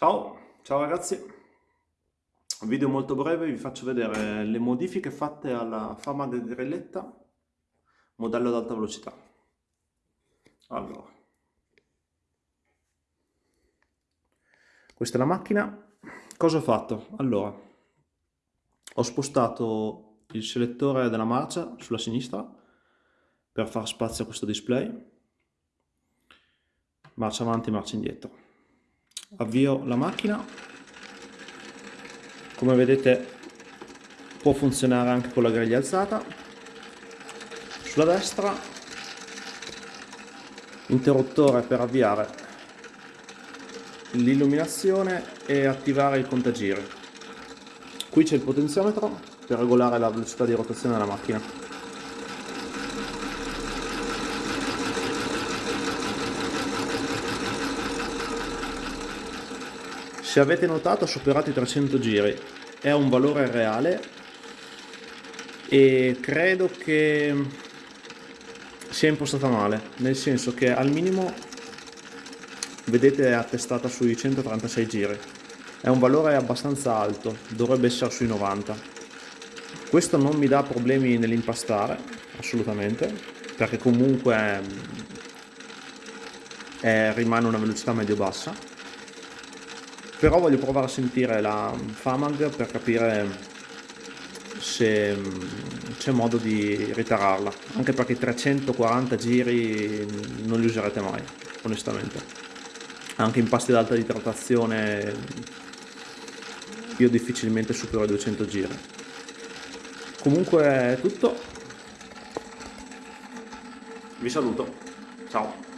Ciao, ciao ragazzi, video molto breve, vi faccio vedere le modifiche fatte alla fama di grilletta modello ad alta velocità. Allora, questa è la macchina, cosa ho fatto? Allora, ho spostato il selettore della marcia sulla sinistra per far spazio a questo display, marcia avanti, marcia indietro avvio la macchina. Come vedete può funzionare anche con la griglia alzata. Sulla destra interruttore per avviare l'illuminazione e attivare il contagiri. Qui c'è il potenziometro per regolare la velocità di rotazione della macchina se avete notato ho superato i 300 giri. È un valore reale e credo che sia impostata male nel senso che al minimo vedete è attestata sui 136 giri. È un valore abbastanza alto dovrebbe essere sui 90 questo non mi dà problemi nell'impastare assolutamente perché comunque è, rimane una velocità medio bassa però voglio provare a sentire la Famag per capire se c'è modo di ritararla. Anche perché 340 giri non li userete mai onestamente. Anche in pasti ad alta idratazione io difficilmente supero i 200 giri. Comunque è tutto. Vi saluto. Ciao